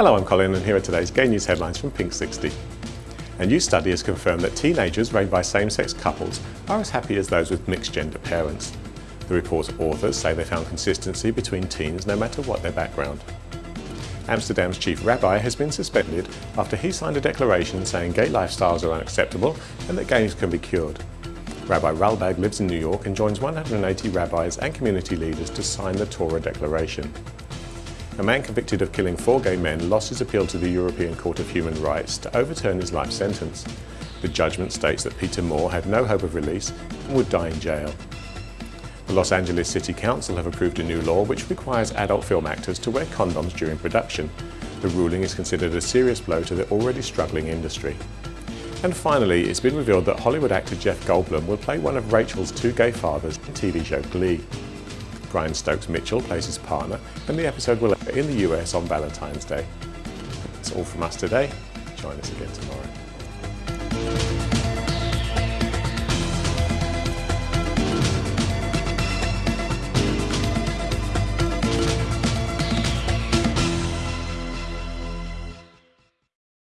Hello, I'm Colin and here are today's gay news headlines from Pink 60. A new study has confirmed that teenagers raised by same-sex couples are as happy as those with mixed-gender parents. The report's authors say they found consistency between teens no matter what their background. Amsterdam's chief rabbi has been suspended after he signed a declaration saying gay lifestyles are unacceptable and that gays can be cured. Rabbi Ralbag lives in New York and joins 180 rabbis and community leaders to sign the Torah Declaration. A man convicted of killing four gay men lost his appeal to the European Court of Human Rights to overturn his life sentence. The judgment states that Peter Moore had no hope of release and would die in jail. The Los Angeles City Council have approved a new law which requires adult film actors to wear condoms during production. The ruling is considered a serious blow to the already struggling industry. And finally, it's been revealed that Hollywood actor Jeff Goldblum will play one of Rachel's two gay fathers in TV show Glee. Brian Stokes Mitchell plays his partner, and the episode will air in the US on Valentine's Day. That's all from us today. Join us again tomorrow.